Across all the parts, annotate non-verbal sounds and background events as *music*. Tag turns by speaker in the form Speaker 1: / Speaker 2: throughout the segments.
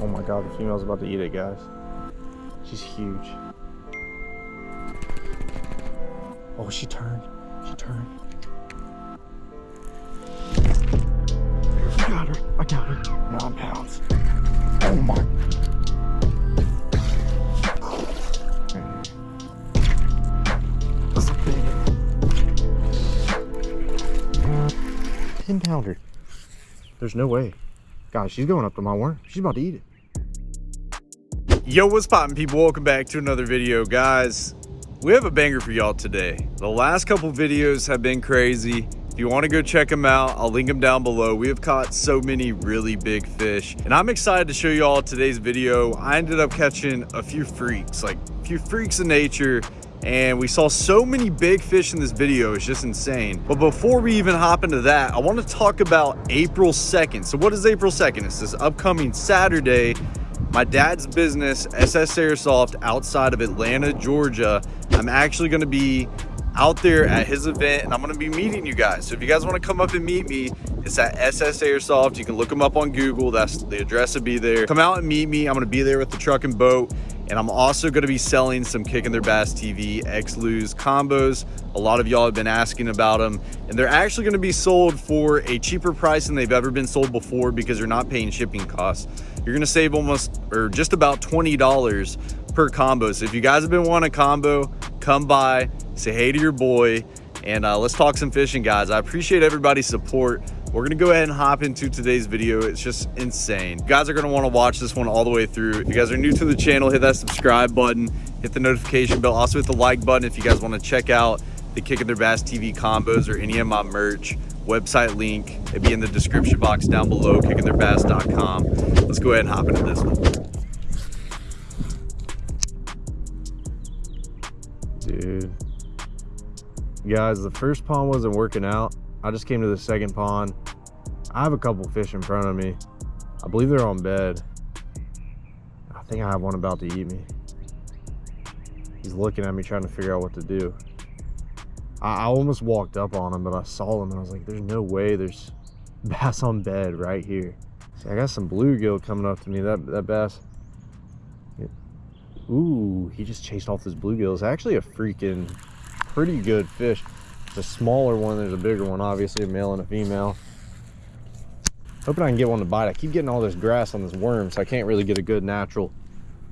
Speaker 1: Oh my god, the female's about to eat it, guys. She's huge. Oh, she turned. She turned. I got her. I got her. Nine pounds. Oh my. That's a big 10 pounder. There's no way. Guys, she's going up to my worm. She's about to eat it.
Speaker 2: Yo, what's poppin' people? Welcome back to another video. Guys, we have a banger for y'all today. The last couple videos have been crazy. If you want to go check them out, I'll link them down below. We have caught so many really big fish, and I'm excited to show you all today's video. I ended up catching a few freaks, like a few freaks of nature, and we saw so many big fish in this video. It's just insane. But before we even hop into that, I want to talk about April 2nd. So what is April 2nd? It's this upcoming Saturday my dad's business, SS Airsoft, outside of Atlanta, Georgia. I'm actually going to be out there at his event and I'm going to be meeting you guys. So if you guys want to come up and meet me, it's at SS Airsoft. You can look them up on Google. That's the address will be there. Come out and meet me. I'm going to be there with the truck and boat. And I'm also going to be selling some Kicking Their Bass TV X-Lose combos. A lot of y'all have been asking about them. And they're actually going to be sold for a cheaper price than they've ever been sold before because you're not paying shipping costs you're gonna save almost or just about $20 per combo. So if you guys have been wanting a combo, come by, say hey to your boy, and uh, let's talk some fishing, guys. I appreciate everybody's support. We're gonna go ahead and hop into today's video. It's just insane. You guys are gonna wanna watch this one all the way through. If you guys are new to the channel, hit that subscribe button, hit the notification bell, also hit the like button if you guys wanna check out the Kicking Their Bass TV combos or any of my merch website link. It'd be in the description box down below, kickingtheirbass.com. Let's go ahead and hop into this one.
Speaker 1: Dude. Guys, the first pond wasn't working out. I just came to the second pond. I have a couple fish in front of me. I believe they're on bed. I think I have one about to eat me. He's looking at me trying to figure out what to do. I, I almost walked up on him, but I saw him and I was like, there's no way there's *laughs* bass on bed right here. See, I got some bluegill coming up to me. That, that bass. Ooh, he just chased off this bluegill. It's actually a freaking pretty good fish. A smaller one. There's a bigger one, obviously, a male and a female. Hoping I can get one to bite. I keep getting all this grass on this worm, so I can't really get a good natural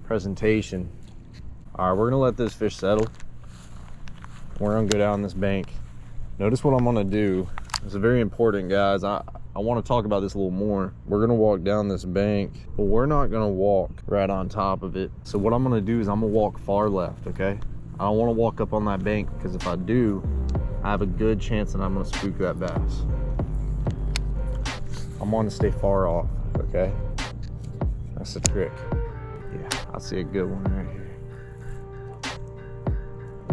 Speaker 1: presentation. All right, we're gonna let this fish settle we're gonna go down this bank notice what i'm gonna do it's very important guys i i want to talk about this a little more we're gonna walk down this bank but we're not gonna walk right on top of it so what i'm gonna do is i'm gonna walk far left okay i don't want to walk up on that bank because if i do i have a good chance that i'm gonna spook that bass i'm going to stay far off okay that's the trick yeah i see a good one right here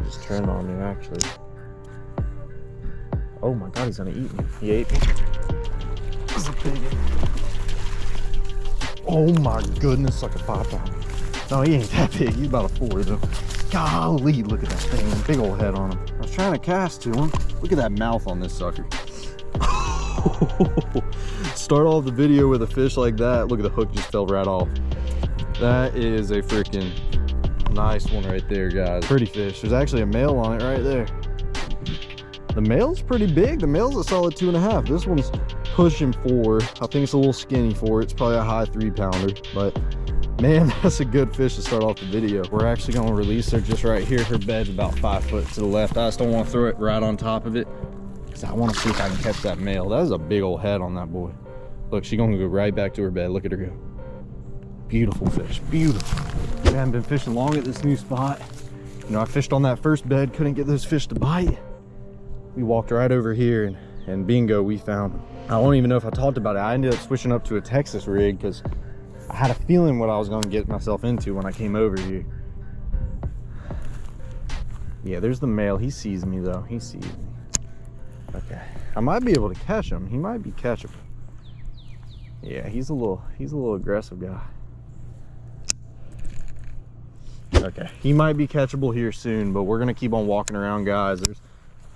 Speaker 1: just turned on me, actually. Oh my god, he's gonna eat me. He ate me. That's a big one. Oh my goodness, like a five pounder. No, he ain't that big. He's about a four though. Golly, look at that thing. Big old head on him. I was trying to cast to him. Look at that mouth on this sucker. *laughs* Start off the video with a fish like that. Look at the hook just fell right off. That is a freaking Nice one right there, guys. Pretty fish. There's actually a male on it right there. The male's pretty big. The male's a solid two and a half. This one's pushing four. I think it's a little skinny for it. It's probably a high three pounder, but man, *laughs* that's a good fish to start off the video. We're actually gonna release her just right here. Her bed's about five foot to the left. I just don't wanna throw it right on top of it because I wanna see if I can catch that male. That is a big old head on that boy. Look, she's gonna go right back to her bed. Look at her go. Beautiful fish, beautiful. I haven't been fishing long at this new spot. You know, I fished on that first bed, couldn't get those fish to bite. We walked right over here and, and bingo, we found them. I don't even know if I talked about it. I ended up switching up to a Texas rig because I had a feeling what I was going to get myself into when I came over here. Yeah, there's the male. He sees me though. He sees me. Okay. I might be able to catch him. He might be catchable. Yeah, he's a little he's a little aggressive guy. Okay, he might be catchable here soon, but we're gonna keep on walking around, guys. There's,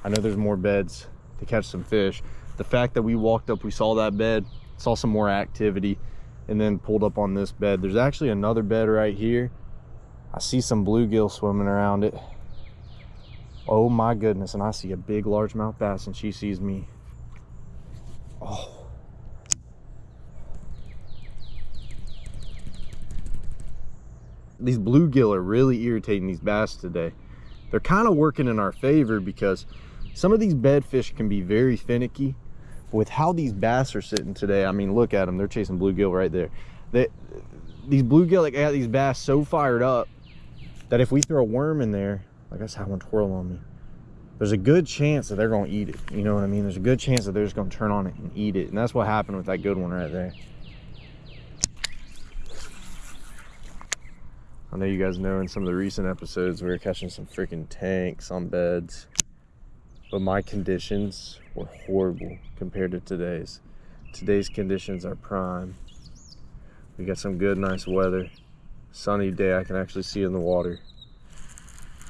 Speaker 1: I know there's more beds to catch some fish. The fact that we walked up, we saw that bed, saw some more activity. And then pulled up on this bed. There's actually another bed right here. I see some bluegill swimming around it. Oh my goodness, and I see a big largemouth bass and she sees me. Oh. These bluegill are really irritating these bass today. They're kind of working in our favor because some of these bedfish can be very finicky. With how these bass are sitting today, I mean, look at them. They're chasing bluegill right there. They, these bluegill like, got these bass so fired up that if we throw a worm in there, like I just had one twirl on me, there's a good chance that they're going to eat it. You know what I mean? There's a good chance that they're just going to turn on it and eat it. And that's what happened with that good one right there. I know you guys know in some of the recent episodes we were catching some freaking tanks on beds. But my conditions were horrible compared to today's. Today's conditions are prime. We got some good, nice weather. Sunny day, I can actually see in the water.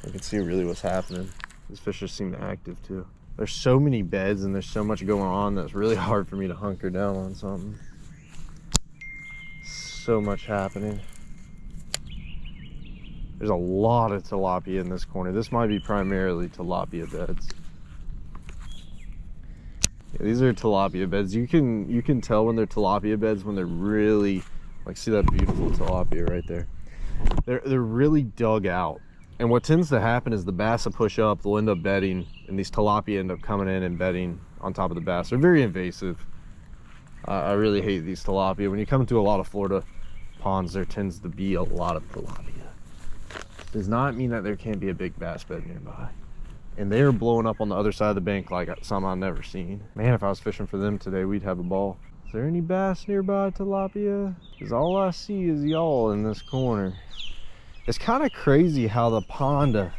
Speaker 1: I can see really what's happening. These fish just seem active too. There's so many beds and there's so much going on that's really *laughs* hard for me to hunker down on something. So much happening. There's a lot of tilapia in this corner. This might be primarily tilapia beds. Yeah, these are tilapia beds. You can you can tell when they're tilapia beds when they're really like see that beautiful tilapia right there. They're they're really dug out. And what tends to happen is the bass will push up, they'll end up bedding, and these tilapia end up coming in and bedding on top of the bass. They're very invasive. Uh, I really hate these tilapia. When you come to a lot of Florida ponds, there tends to be a lot of tilapia does not mean that there can't be a big bass bed nearby. And they are blowing up on the other side of the bank like some I've never seen. Man, if I was fishing for them today, we'd have a ball. Is there any bass nearby tilapia? Because all I see is y'all in this corner. It's kind of crazy how the pond a,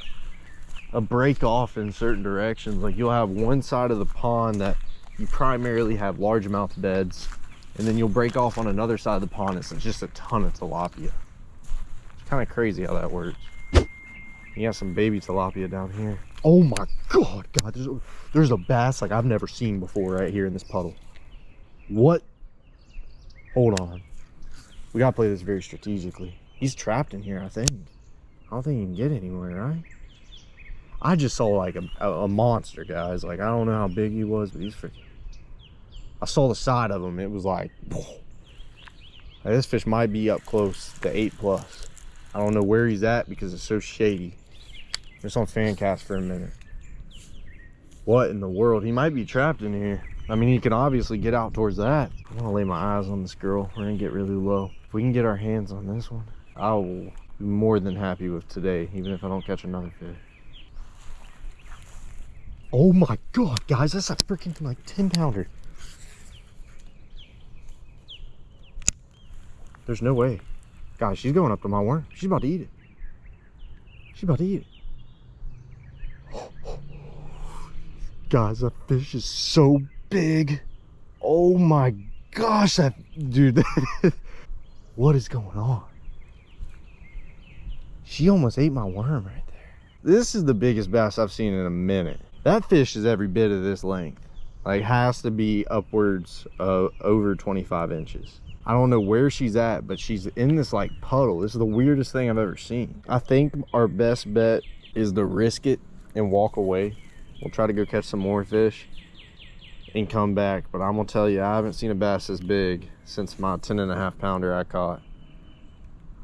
Speaker 1: a break off in certain directions. Like you'll have one side of the pond that you primarily have largemouth beds and then you'll break off on another side of the pond. It's just a ton of tilapia. It's kind of crazy how that works. You got some baby tilapia down here. Oh my god, God, there's a, there's a bass like I've never seen before right here in this puddle. What? Hold on. We gotta play this very strategically. He's trapped in here, I think. I don't think he can get anywhere, right? I just saw like a, a, monster, guys. Like, I don't know how big he was, but he's freaking... I saw the side of him. It was like... like *sighs* this fish might be up close to 8 plus. I don't know where he's at because it's so shady. Just on fan cast for a minute. What in the world? He might be trapped in here. I mean, he can obviously get out towards that. I'm gonna lay my eyes on this girl. We're gonna get really low. If we can get our hands on this one, I will be more than happy with today, even if I don't catch another fish. Oh my God, guys, that's a freaking like 10 pounder. There's no way. Guys, she's going up to my worm. She's about to eat it. She's about to eat it. Guys, that fish is so big. Oh my gosh, that dude. *laughs* what is going on? She almost ate my worm right there. This is the biggest bass I've seen in a minute. That fish is every bit of this length. Like has to be upwards of over 25 inches. I don't know where she's at, but she's in this like puddle. This is the weirdest thing I've ever seen. I think our best bet is to risk it and walk away. We'll try to go catch some more fish and come back. But I'm gonna tell you, I haven't seen a bass this big since my 10 and a half pounder I caught.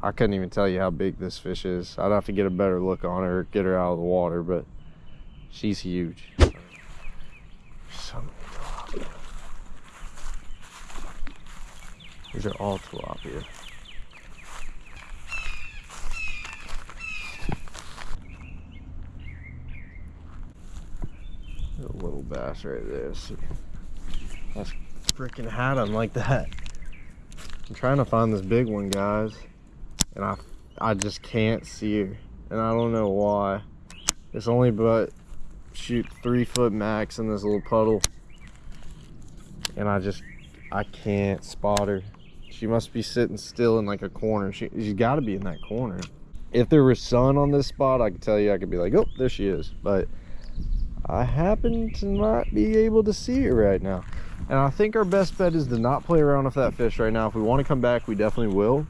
Speaker 1: I couldn't even tell you how big this fish is. I'd have to get a better look on her, get her out of the water, but she's huge. These are all tilapia. A little bass right there. See, that's freaking had him like that. I'm trying to find this big one, guys, and I, I just can't see her, and I don't know why. It's only but shoot three foot max in this little puddle, and I just I can't spot her. She must be sitting still in like a corner. She, she's got to be in that corner. If there was sun on this spot, I could tell you, I could be like, oh, there she is. But I happen to not be able to see her right now. And I think our best bet is to not play around with that fish right now. If we want to come back, we definitely will.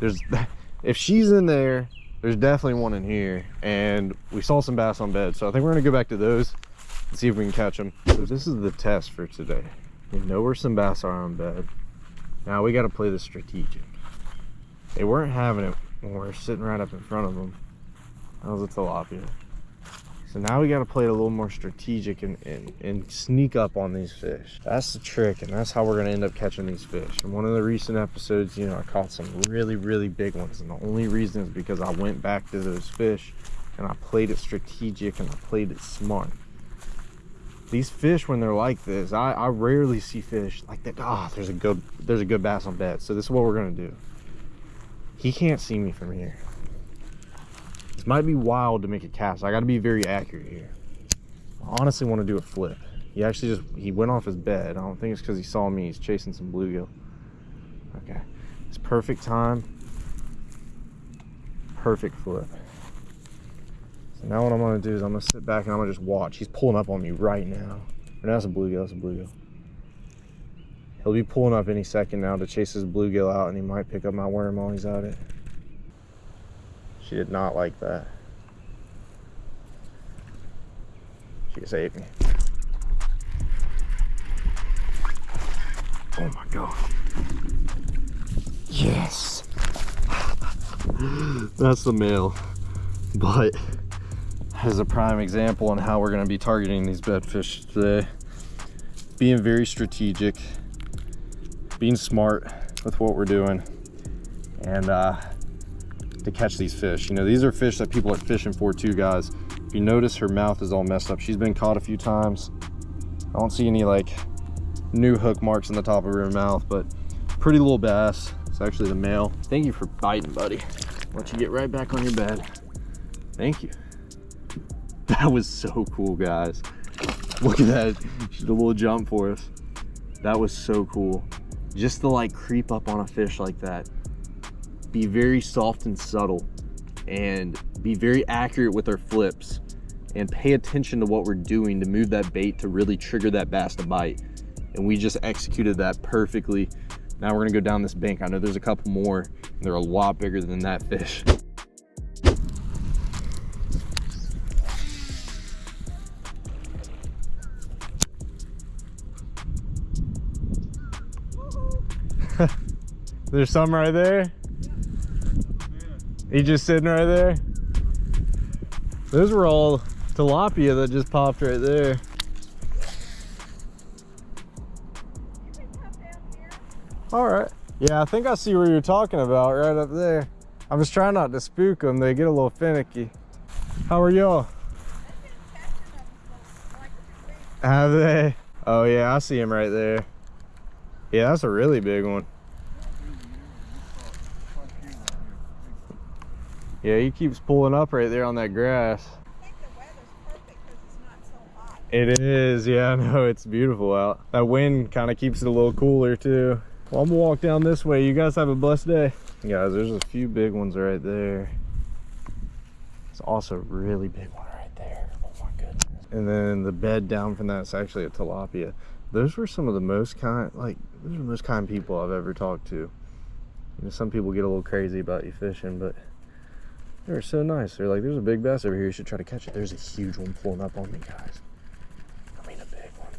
Speaker 1: There's, *laughs* if she's in there, there's definitely one in here. And we saw some bass on bed. So I think we're gonna go back to those and see if we can catch them. So this is the test for today. We know where some bass are on bed. Now we got to play the strategic. They weren't having it when we are sitting right up in front of them. That was a tilapia. So now we got to play it a little more strategic and, and, and sneak up on these fish. That's the trick, and that's how we're going to end up catching these fish. In one of the recent episodes, you know, I caught some really, really big ones. And the only reason is because I went back to those fish and I played it strategic and I played it smart. These fish, when they're like this, I, I rarely see fish like that. Ah, oh, there's a good there's a good bass on bed. So this is what we're gonna do. He can't see me from here. This might be wild to make a cast. I got to be very accurate here. I honestly want to do a flip. He actually just, he went off his bed. I don't think it's because he saw me. He's chasing some bluegill. Okay. It's perfect time. Perfect flip. So now what I'm going to do is I'm going to sit back and I'm going to just watch. He's pulling up on me right now. That's a bluegill. That's a bluegill. He'll be pulling up any second now to chase his bluegill out and he might pick up my worm while he's at it. She did not like that. She saved me. Oh my god. Yes. *laughs* That's the male. But as a prime example on how we're going to be targeting these bedfish today. Being very strategic, being smart with what we're doing, and uh, to catch these fish. You know, these are fish that people are fishing for too, guys. If you notice, her mouth is all messed up. She's been caught a few times. I don't see any like new hook marks in the top of her mouth, but pretty little bass. It's actually the male. Thank you for biting, buddy. Let you get right back on your bed. Thank you. That was so cool, guys. Look at that. She did a little jump for us. That was so cool. Just to like creep up on a fish like that be very soft and subtle and be very accurate with our flips and pay attention to what we're doing to move that bait to really trigger that bass to bite. And we just executed that perfectly. Now we're gonna go down this bank. I know there's a couple more, they're a lot bigger than that fish. *laughs* there's some right there. He just sitting right there. Those were all tilapia that just popped right there. All right. Yeah, I think I see where you're talking about right up there. I'm just trying not to spook them. They get a little finicky. How are y'all? Have they? Oh yeah, I see him right there. Yeah, that's a really big one. Yeah, he keeps pulling up right there on that grass. It is, yeah, I know, it's beautiful out. That wind kind of keeps it a little cooler too. Well, I'm gonna walk down this way. You guys have a blessed day. Guys, there's a few big ones right there. It's also a really big one right there. Oh my goodness. And then the bed down from that's actually a tilapia. Those were some of the most kind, like, those are the most kind people I've ever talked to. You know, some people get a little crazy about you fishing, but they were so nice. They're like, there's a big bass over here. You should try to catch it. There's a huge one pulling up on me, guys. I mean, a big one.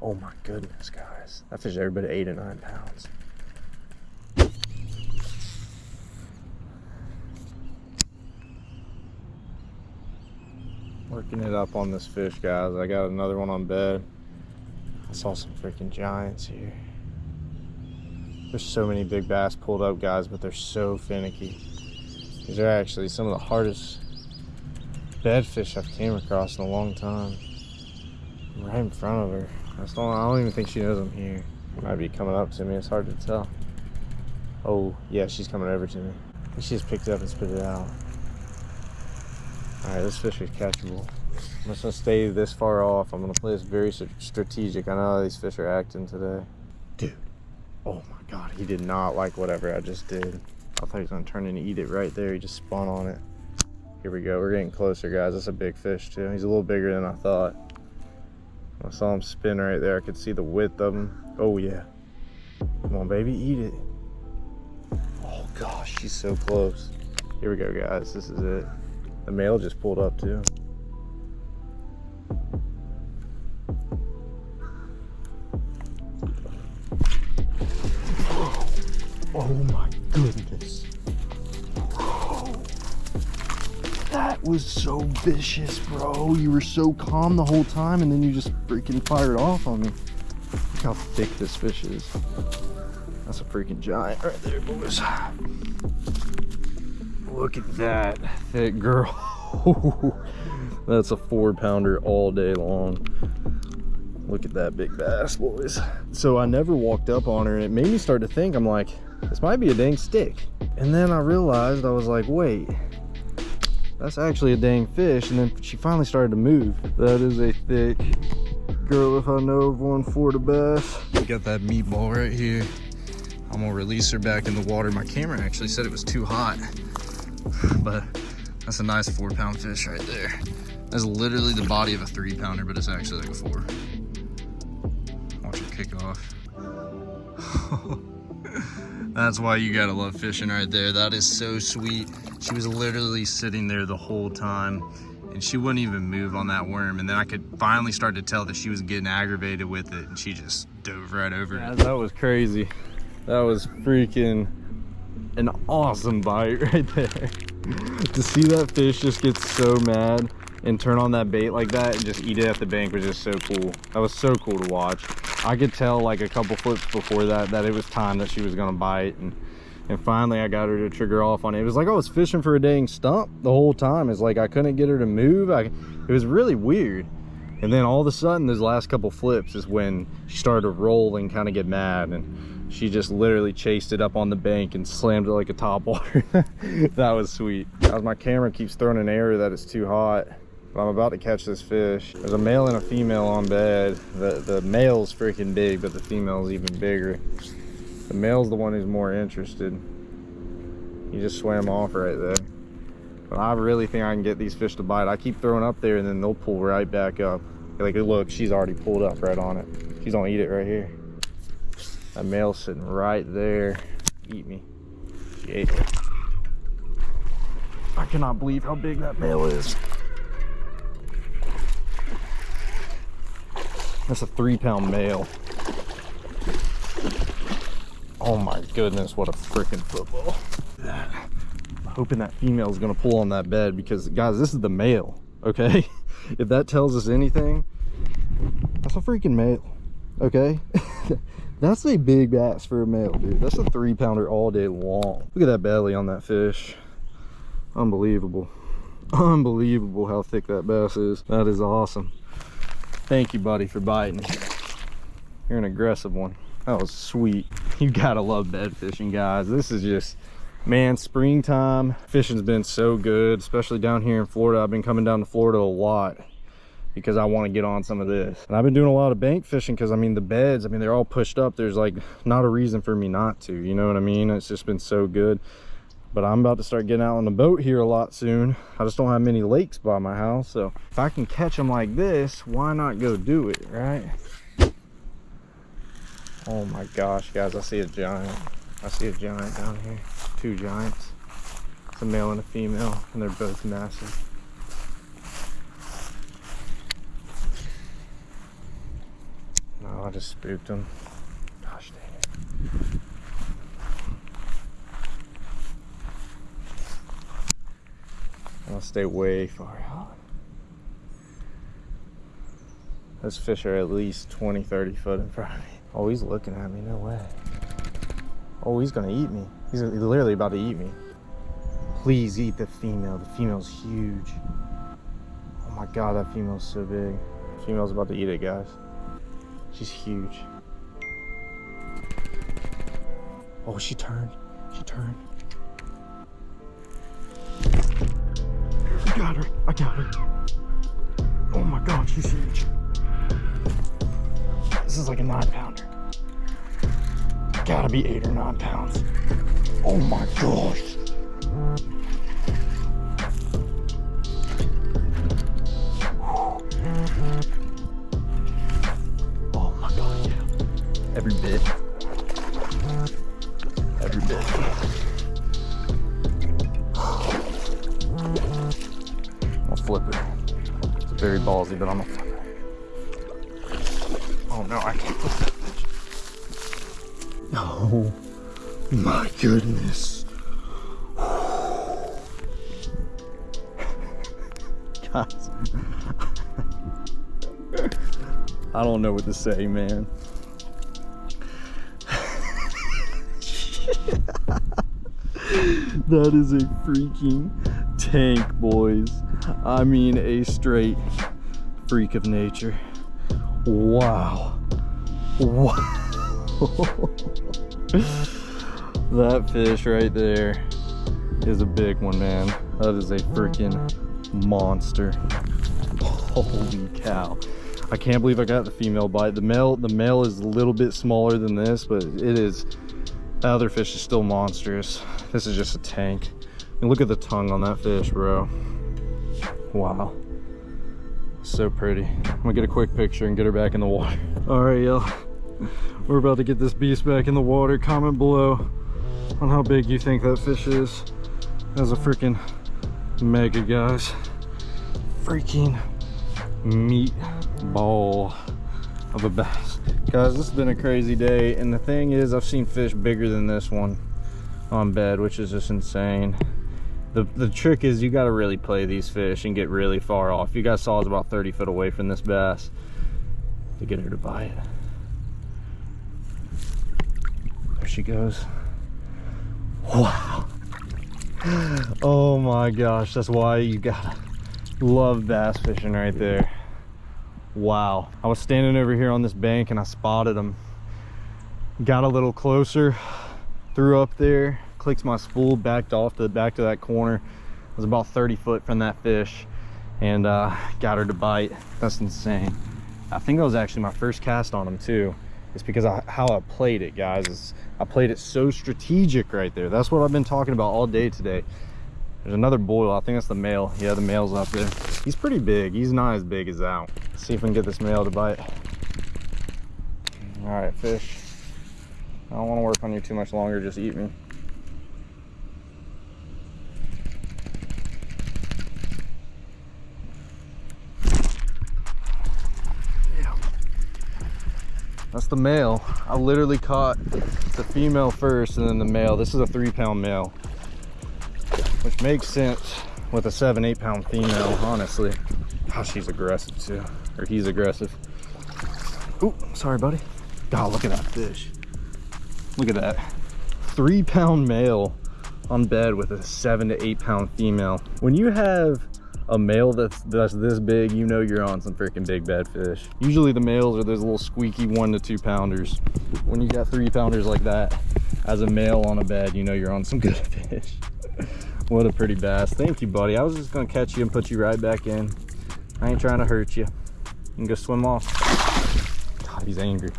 Speaker 1: Oh my goodness, guys. That fish every bit of eight or nine pounds. Working it up on this fish, guys. I got another one on bed. I saw some freaking giants here. There's so many big bass pulled up, guys, but they're so finicky. These are actually some of the hardest bedfish I've came across in a long time. I'm right in front of her. I don't, I don't even think she knows I'm here. Might be coming up to me. It's hard to tell. Oh, yeah, she's coming over to me. she just picked it up and spit it out. Alright, this fish is catchable. I'm just gonna stay this far off. I'm gonna play this very strategic. I know how these fish are acting today. Dude, oh my God, he did not like whatever I just did. I thought he was gonna turn and eat it right there. He just spun on it. Here we go, we're getting closer, guys. That's a big fish too. He's a little bigger than I thought. I saw him spin right there. I could see the width of him. Oh yeah. Come on, baby, eat it. Oh gosh, she's so close. Here we go, guys. This is it. The male just pulled up too. Was so vicious, bro. You were so calm the whole time and then you just freaking fired off on me. Look how thick this fish is. That's a freaking giant right there, boys. Look at that thick girl. *laughs* That's a four pounder all day long. Look at that big bass, boys. So I never walked up on her and it made me start to think, I'm like, this might be a dang stick. And then I realized, I was like, wait, that's actually a dang fish. And then she finally started to move. That is a thick girl if I know of one for the bass. We got that meatball right here. I'm gonna release her back in the water. My camera actually said it was too hot, but that's a nice four pound fish right there. That's literally the body of a three pounder, but it's actually like a four. Watch her kick off. *laughs* That's why you gotta love fishing right there. That is so sweet. She was literally sitting there the whole time and she wouldn't even move on that worm. And then I could finally start to tell that she was getting aggravated with it and she just dove right over yeah, it. That was crazy. That was freaking an awesome bite *laughs* right there. *laughs* to see that fish just get so mad and turn on that bait like that and just eat it at the bank was just so cool. That was so cool to watch. I could tell like a couple flips before that that it was time that she was gonna bite and and finally I got her to trigger off on it. It was like I was fishing for a dang stump the whole time. It's like I couldn't get her to move. I, it was really weird. And then all of a sudden, those last couple flips is when she started to roll and kind of get mad. And she just literally chased it up on the bank and slammed it like a top water. *laughs* that was sweet. As my camera keeps throwing an error that it's too hot. But I'm about to catch this fish. There's a male and a female on bed. The, the male's freaking big, but the female's even bigger. The male's the one who's more interested. He just swam off right there. But I really think I can get these fish to bite. I keep throwing up there and then they'll pull right back up. Like, look, she's already pulled up right on it. She's gonna eat it right here. That male's sitting right there. Eat me. She ate it. I cannot believe how big that male is. That's a three pound male. Oh my goodness, what a freaking football. I'm hoping that female is gonna pull on that bed because guys, this is the male, okay? *laughs* if that tells us anything, that's a freaking male, okay? *laughs* that's a big bass for a male, dude. That's a three pounder all day long. Look at that belly on that fish. Unbelievable. Unbelievable how thick that bass is. That is awesome. Thank you, buddy, for biting. You're an aggressive one. That was sweet. *laughs* You gotta love bed fishing, guys. This is just, man, springtime. Fishing's been so good, especially down here in Florida. I've been coming down to Florida a lot because I want to get on some of this. And I've been doing a lot of bank fishing because, I mean, the beds, I mean, they're all pushed up. There's like not a reason for me not to, you know what I mean? It's just been so good but i'm about to start getting out on the boat here a lot soon. I just don't have many lakes by my house so if i can catch them like this why not go do it right? Oh my gosh guys i see a giant. I see a giant down here. Two giants it's a male and a female and they're both massive. No i just spooked them gosh dang it I'll stay way far out. Those fish are at least 20, 30 foot in front of me. Oh, he's looking at me, no way. Oh, he's gonna eat me. He's literally about to eat me. Please eat the female. The female's huge. Oh my God, that female's so big. Female's about to eat it, guys. She's huge. Oh, she turned. She turned. got her. I got her. Oh my god, she's huge. This is like a nine pounder. Gotta be eight or nine pounds. Oh my gosh. Oh my god, yeah. Every bit. Very ballsy, but I'm gonna flip it. Oh no, I can't flip that bitch. Oh my goodness. Guys. I don't know what to say, man. that is a freaking tank, boys. I mean, a straight freak of nature. Wow. Wow. *laughs* that fish right there is a big one, man. That is a freaking monster. Holy cow. I can't believe I got the female bite. The male, the male is a little bit smaller than this, but it is, the other fish is still monstrous. This is just a tank. And look at the tongue on that fish, bro. Wow. So pretty. I'm gonna get a quick picture and get her back in the water. *laughs* All right, y'all. We're about to get this beast back in the water. Comment below on how big you think that fish is. That's a freaking mega, guys. Freaking meat ball of a bass. Guys, this has been a crazy day. And the thing is, I've seen fish bigger than this one on bed, which is just insane. The, the trick is you got to really play these fish and get really far off. You guys got saws about 30 foot away from this bass to get her to bite. There she goes. Wow. *gasps* Oh my gosh, that's why you gotta love bass fishing right there. Wow. I was standing over here on this bank and I spotted them. Got a little closer, threw up there, clicked my spool, backed off to the back to that corner. I was about 30 foot from that fish and uh, got her to bite. That's insane. I think that was actually my first cast on them too. It's because I, how I played it, guys. I played it so strategic right there. That's what I've been talking about all day today. There's another boil. I think that's the male. Yeah, the male's up there. He's pretty big. He's not as big as that. Let's see if we can get this male to bite. All right, fish. I don't want to work on you too much longer. Just eat me. That's the male. I literally caught the female first and then the male. This is a three pound male which makes sense with a seven eight pound female honestly. Oh she's aggressive too. Or he's aggressive. Oh sorry buddy. God look at that fish. Look at that. Three pound male on bed with a seven to eight pound female. When you have a male that's that's this big you know you're on some freaking big bad fish usually the males are those little squeaky one to two pounders when you got three pounders like that as a male on a bed you know you're on some *laughs* good fish what a pretty bass. Thank you, buddy. I was just gonna catch you and put you right back in. I ain't trying to hurt you. You can go swim off. God, he's angry.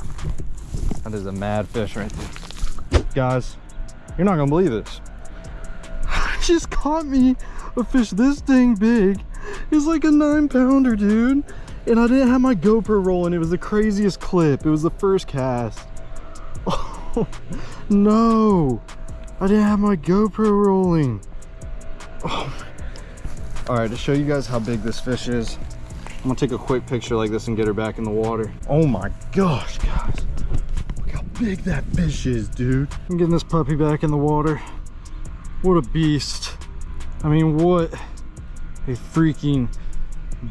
Speaker 1: That is a mad fish right there. Guys, you're not gonna believe this. *laughs* just caught me a fish this dang big. It's like a nine pounder, dude. And I didn't have my GoPro rolling. It was the craziest clip. It was the first cast. Oh, *laughs* no. I didn't have my GoPro rolling. Oh. All right, to show you guys how big this fish is, I'm gonna take a quick picture like this and get her back in the water. Oh my gosh, guys. Look how big that fish is, dude. I'm getting this puppy back in the water. What a beast. I mean, what a freaking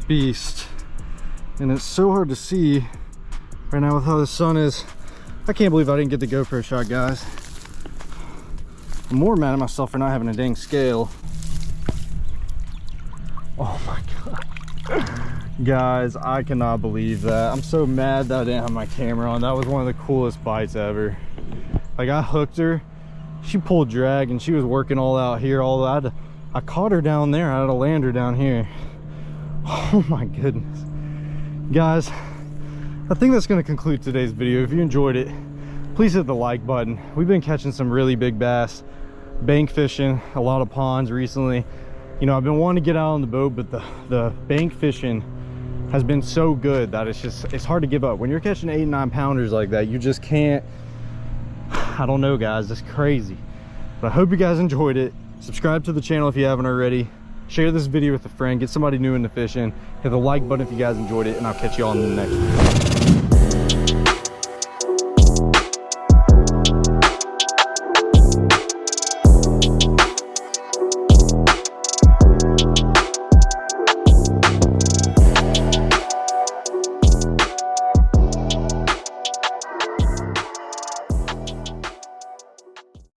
Speaker 1: beast. And it's so hard to see right now with how the sun is. I can't believe I didn't get the GoPro shot, guys. I'm more mad at myself for not having a dang scale. Oh my god. Guys, I cannot believe that. I'm so mad that I didn't have my camera on. That was one of the coolest bites ever. Like I hooked her, she pulled drag and she was working all out here, all that. I caught her down there. I had to land her down here. *laughs* Oh my goodness. Guys, I think that's gonna conclude today's video. If you enjoyed it, please hit the like button. We've been catching some really big bass, bank fishing, a lot of ponds recently you know i've been wanting to get out on the boat but the the bank fishing has been so good that it's just it's hard to give up when you're catching eight nine pounders like that you just can't *sighs* i don't know guys it's crazy but i hope you guys enjoyed it subscribe to the channel if you haven't already. Share this video with a friend. Get somebody new into fishing. Hit the like button if you guys enjoyed it and i'll catch you all in the next one